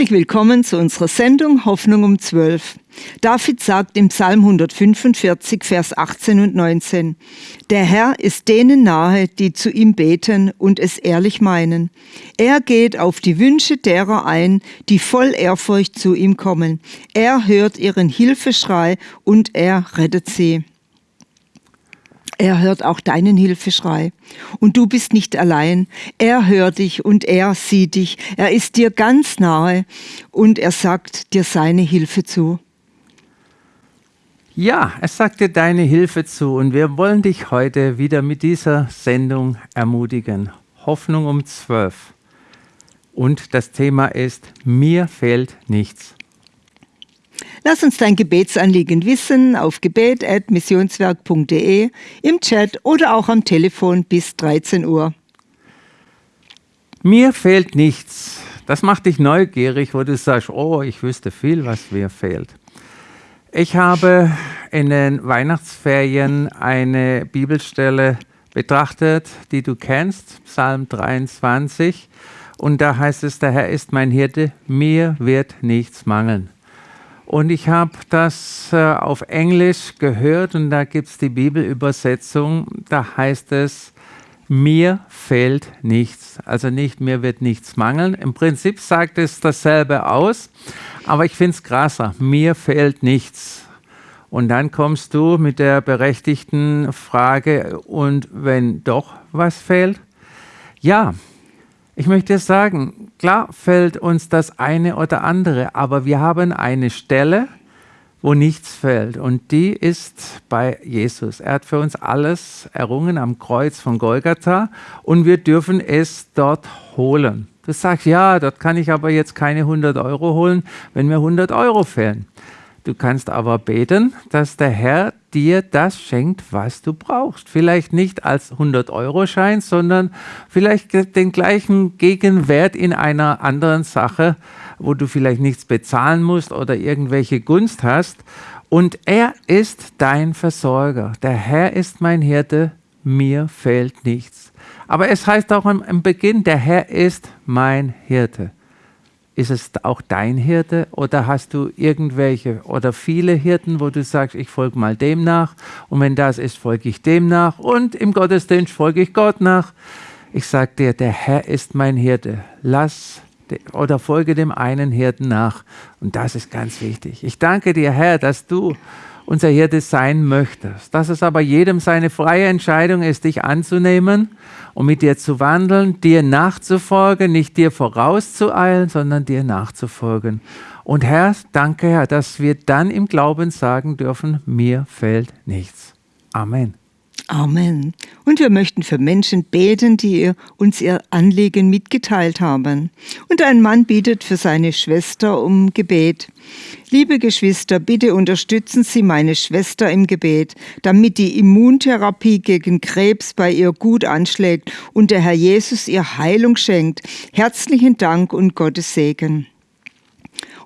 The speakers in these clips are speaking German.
Herzlich willkommen zu unserer Sendung Hoffnung um 12. David sagt im Psalm 145, Vers 18 und 19, Der Herr ist denen nahe, die zu ihm beten und es ehrlich meinen. Er geht auf die Wünsche derer ein, die voll Ehrfurcht zu ihm kommen. Er hört ihren Hilfeschrei und er rettet sie. Er hört auch deinen Hilfeschrei. Und du bist nicht allein. Er hört dich und er sieht dich. Er ist dir ganz nahe und er sagt dir seine Hilfe zu. Ja, er sagt dir deine Hilfe zu und wir wollen dich heute wieder mit dieser Sendung ermutigen. Hoffnung um zwölf. Und das Thema ist, mir fehlt nichts. Lass uns dein Gebetsanliegen wissen auf gebet.missionswerk.de, im Chat oder auch am Telefon bis 13 Uhr. Mir fehlt nichts. Das macht dich neugierig, wo du sagst, oh, ich wüsste viel, was mir fehlt. Ich habe in den Weihnachtsferien eine Bibelstelle betrachtet, die du kennst, Psalm 23. Und da heißt es, der Herr ist mein Hirte, mir wird nichts mangeln. Und ich habe das äh, auf Englisch gehört und da gibt es die Bibelübersetzung. Da heißt es, mir fehlt nichts. Also nicht, mir wird nichts mangeln. Im Prinzip sagt es dasselbe aus, aber ich finde es krasser. Mir fehlt nichts. Und dann kommst du mit der berechtigten Frage, und wenn doch was fehlt? Ja, ich möchte sagen, klar fällt uns das eine oder andere, aber wir haben eine Stelle, wo nichts fällt. Und die ist bei Jesus. Er hat für uns alles errungen am Kreuz von Golgatha und wir dürfen es dort holen. Du sagst, ja, dort kann ich aber jetzt keine 100 Euro holen, wenn mir 100 Euro fehlen. Du kannst aber beten, dass der Herr dir das schenkt, was du brauchst. Vielleicht nicht als 100-Euro-Schein, sondern vielleicht den gleichen Gegenwert in einer anderen Sache, wo du vielleicht nichts bezahlen musst oder irgendwelche Gunst hast. Und er ist dein Versorger. Der Herr ist mein Hirte, mir fehlt nichts. Aber es heißt auch im Beginn, der Herr ist mein Hirte. Ist es auch dein Hirte oder hast du irgendwelche oder viele Hirten, wo du sagst, ich folge mal dem nach und wenn das ist, folge ich dem nach und im Gottesdienst folge ich Gott nach. Ich sage dir, der Herr ist mein Hirte. Lass oder folge dem einen Hirten nach und das ist ganz wichtig. Ich danke dir, Herr, dass du unser Hirte sein möchtest. Dass es aber jedem seine freie Entscheidung ist, dich anzunehmen und mit dir zu wandeln, dir nachzufolgen, nicht dir vorauszueilen, sondern dir nachzufolgen. Und Herr, danke Herr, dass wir dann im Glauben sagen dürfen, mir fällt nichts. Amen. Amen. Und wir möchten für Menschen beten, die uns ihr Anliegen mitgeteilt haben. Und ein Mann bittet für seine Schwester um Gebet. Liebe Geschwister, bitte unterstützen Sie meine Schwester im Gebet, damit die Immuntherapie gegen Krebs bei ihr gut anschlägt und der Herr Jesus ihr Heilung schenkt. Herzlichen Dank und Gottes Segen.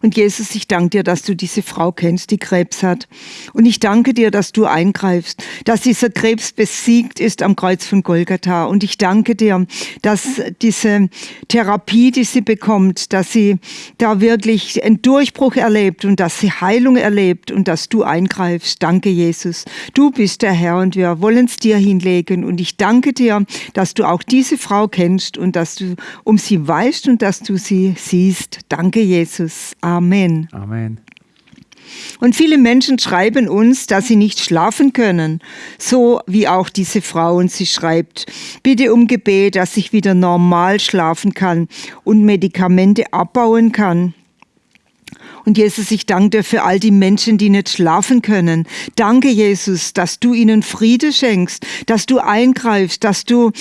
Und Jesus, ich danke dir, dass du diese Frau kennst, die Krebs hat. Und ich danke dir, dass du eingreifst, dass dieser Krebs besiegt ist am Kreuz von Golgatha. Und ich danke dir, dass diese Therapie, die sie bekommt, dass sie da wirklich einen Durchbruch erlebt und dass sie Heilung erlebt und dass du eingreifst. Danke, Jesus. Du bist der Herr und wir wollen es dir hinlegen. Und ich danke dir, dass du auch diese Frau kennst und dass du um sie weißt und dass du sie siehst. Danke, Jesus. Amen. Amen. Amen. Und viele Menschen schreiben uns, dass sie nicht schlafen können, so wie auch diese Frau. Und sie schreibt, bitte um Gebet, dass ich wieder normal schlafen kann und Medikamente abbauen kann. Und Jesus, ich danke dir für all die Menschen, die nicht schlafen können. Danke, Jesus, dass du ihnen Friede schenkst, dass du eingreifst, dass du,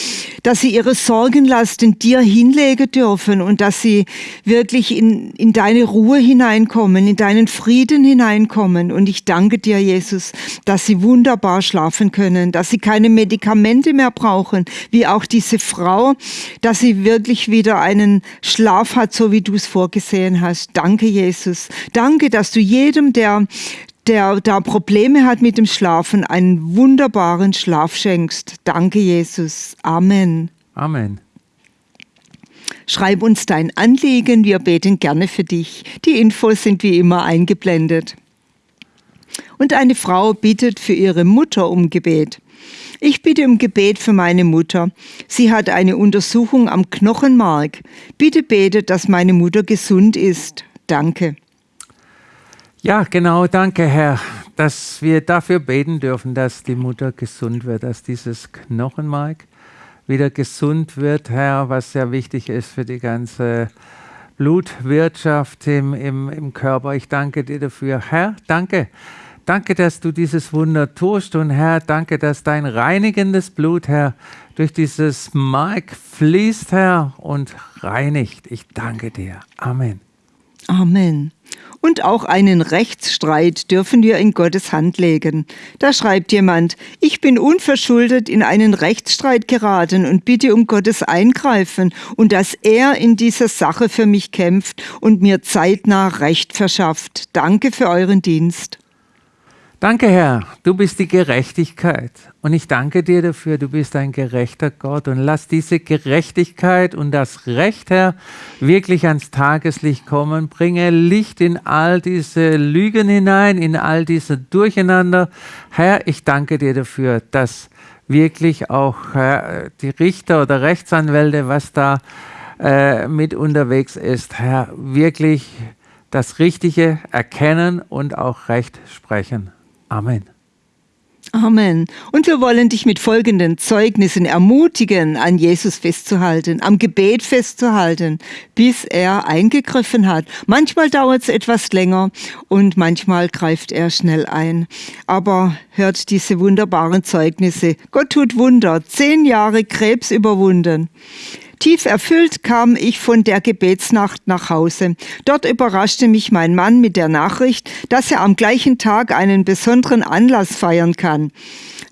dass sie ihre Sorgenlast in dir hinlegen dürfen und dass sie wirklich in, in deine Ruhe hineinkommen, in deinen Frieden hineinkommen. Und ich danke dir, Jesus, dass sie wunderbar schlafen können, dass sie keine Medikamente mehr brauchen, wie auch diese Frau, dass sie wirklich wieder einen Schlaf hat, so wie du es vorgesehen hast. Danke, Jesus. Danke, dass du jedem, der der da Probleme hat mit dem Schlafen, einen wunderbaren Schlaf schenkst. Danke, Jesus. Amen. Amen. Schreib uns dein Anliegen, wir beten gerne für dich. Die Infos sind wie immer eingeblendet. Und eine Frau bittet für ihre Mutter um Gebet. Ich bitte um Gebet für meine Mutter. Sie hat eine Untersuchung am Knochenmark. Bitte betet, dass meine Mutter gesund ist. Danke. Ja, genau, danke, Herr, dass wir dafür beten dürfen, dass die Mutter gesund wird, dass dieses Knochenmark wieder gesund wird, Herr, was sehr wichtig ist für die ganze Blutwirtschaft im, im, im Körper. Ich danke dir dafür. Herr, danke. Danke, dass du dieses Wunder tust und Herr, danke, dass dein reinigendes Blut, Herr, durch dieses Mark fließt, Herr, und reinigt. Ich danke dir. Amen. Amen. Und auch einen Rechtsstreit dürfen wir in Gottes Hand legen. Da schreibt jemand, ich bin unverschuldet in einen Rechtsstreit geraten und bitte um Gottes Eingreifen und dass er in dieser Sache für mich kämpft und mir zeitnah Recht verschafft. Danke für euren Dienst. Danke, Herr, du bist die Gerechtigkeit. Und ich danke dir dafür, du bist ein gerechter Gott. Und lass diese Gerechtigkeit und das Recht, Herr, wirklich ans Tageslicht kommen. Bringe Licht in all diese Lügen hinein, in all diese Durcheinander. Herr, ich danke dir dafür, dass wirklich auch Herr, die Richter oder Rechtsanwälte, was da äh, mit unterwegs ist, Herr, wirklich das Richtige erkennen und auch Recht sprechen. Amen. Amen. Und wir wollen dich mit folgenden Zeugnissen ermutigen, an Jesus festzuhalten, am Gebet festzuhalten, bis er eingegriffen hat. Manchmal dauert es etwas länger und manchmal greift er schnell ein. Aber hört diese wunderbaren Zeugnisse. Gott tut Wunder. Zehn Jahre Krebs überwunden. Tief erfüllt kam ich von der Gebetsnacht nach Hause. Dort überraschte mich mein Mann mit der Nachricht, dass er am gleichen Tag einen besonderen Anlass feiern kann.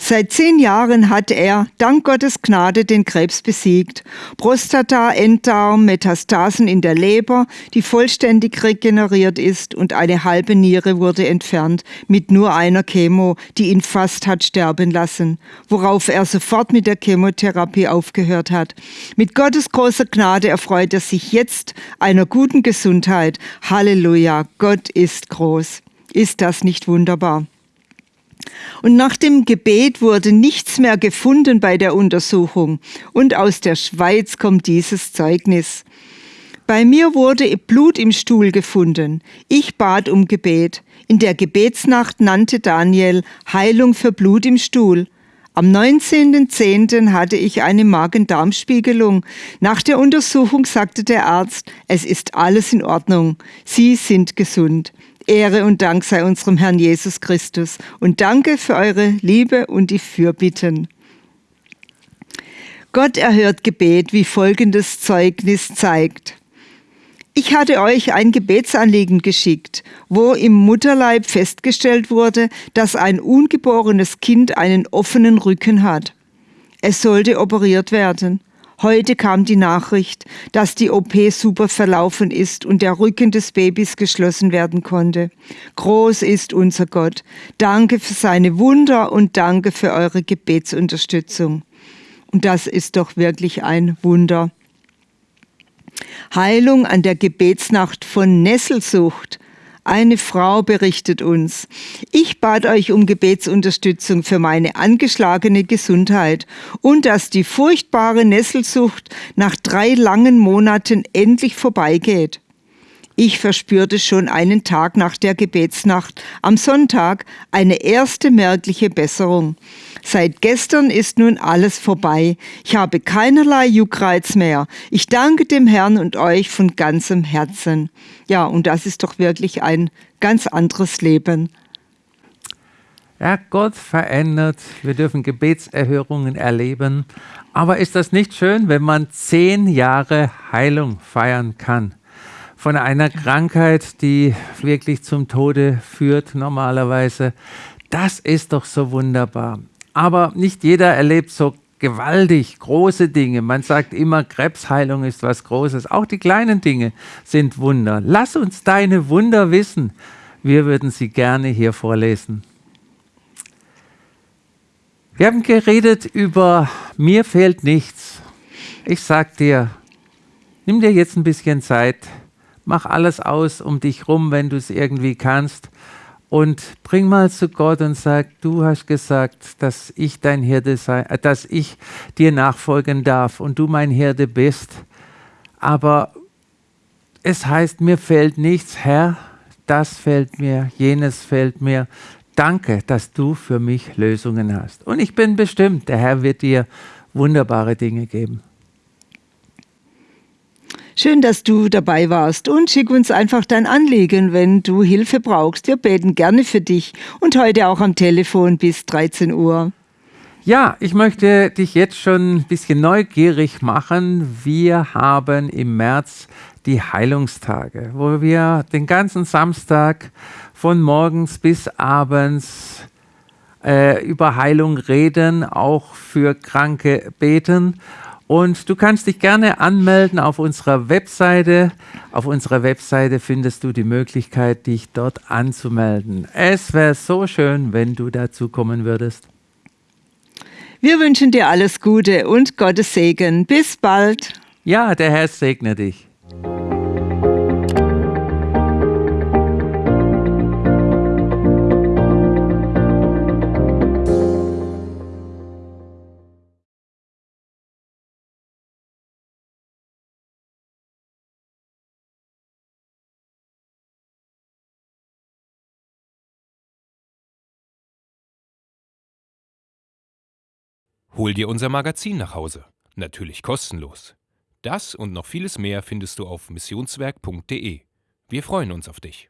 Seit zehn Jahren hat er, dank Gottes Gnade, den Krebs besiegt. Prostata, Enddarm, Metastasen in der Leber, die vollständig regeneriert ist und eine halbe Niere wurde entfernt mit nur einer Chemo, die ihn fast hat sterben lassen, worauf er sofort mit der Chemotherapie aufgehört hat. Mit Gottes großer Gnade erfreut er sich jetzt einer guten Gesundheit. Halleluja, Gott ist groß. Ist das nicht wunderbar? Und nach dem Gebet wurde nichts mehr gefunden bei der Untersuchung. Und aus der Schweiz kommt dieses Zeugnis. Bei mir wurde Blut im Stuhl gefunden. Ich bat um Gebet. In der Gebetsnacht nannte Daniel Heilung für Blut im Stuhl. Am 19.10. hatte ich eine Magen-Darm-Spiegelung. Nach der Untersuchung sagte der Arzt, es ist alles in Ordnung. Sie sind gesund. Ehre und Dank sei unserem Herrn Jesus Christus und danke für eure Liebe und die Fürbitten. Gott erhört Gebet, wie folgendes Zeugnis zeigt. Ich hatte euch ein Gebetsanliegen geschickt, wo im Mutterleib festgestellt wurde, dass ein ungeborenes Kind einen offenen Rücken hat. Es sollte operiert werden. Heute kam die Nachricht, dass die OP super verlaufen ist und der Rücken des Babys geschlossen werden konnte. Groß ist unser Gott. Danke für seine Wunder und danke für eure Gebetsunterstützung. Und das ist doch wirklich ein Wunder. Heilung an der Gebetsnacht von Nesselsucht. Eine Frau berichtet uns, ich bat euch um Gebetsunterstützung für meine angeschlagene Gesundheit und dass die furchtbare Nesselsucht nach drei langen Monaten endlich vorbeigeht. Ich verspürte schon einen Tag nach der Gebetsnacht am Sonntag eine erste merkliche Besserung. Seit gestern ist nun alles vorbei. Ich habe keinerlei Juckreiz mehr. Ich danke dem Herrn und euch von ganzem Herzen. Ja, und das ist doch wirklich ein ganz anderes Leben. Ja, Gott verändert. Wir dürfen Gebetserhörungen erleben. Aber ist das nicht schön, wenn man zehn Jahre Heilung feiern kann? Von einer Krankheit, die wirklich zum Tode führt normalerweise. Das ist doch so wunderbar. Aber nicht jeder erlebt so gewaltig große Dinge. Man sagt immer, Krebsheilung ist was Großes. Auch die kleinen Dinge sind Wunder. Lass uns deine Wunder wissen. Wir würden sie gerne hier vorlesen. Wir haben geredet über mir fehlt nichts. Ich sag dir, Nimm dir jetzt ein bisschen Zeit, mach alles aus um dich rum, wenn du es irgendwie kannst und bring mal zu Gott und sag, du hast gesagt, dass ich dein Hirte sei, äh, dass ich dir nachfolgen darf und du mein Hirte bist. Aber es heißt, mir fällt nichts, Herr, das fällt mir, jenes fällt mir. Danke, dass du für mich Lösungen hast. Und ich bin bestimmt, der Herr wird dir wunderbare Dinge geben. Schön, dass du dabei warst und schick uns einfach dein Anliegen, wenn du Hilfe brauchst. Wir beten gerne für dich und heute auch am Telefon bis 13 Uhr. Ja, ich möchte dich jetzt schon ein bisschen neugierig machen. Wir haben im März die Heilungstage, wo wir den ganzen Samstag von morgens bis abends äh, über Heilung reden, auch für Kranke beten. Und du kannst dich gerne anmelden auf unserer Webseite. Auf unserer Webseite findest du die Möglichkeit, dich dort anzumelden. Es wäre so schön, wenn du dazu kommen würdest. Wir wünschen dir alles Gute und Gottes Segen. Bis bald. Ja, der Herr segne dich. Hol dir unser Magazin nach Hause. Natürlich kostenlos. Das und noch vieles mehr findest du auf missionswerk.de. Wir freuen uns auf dich.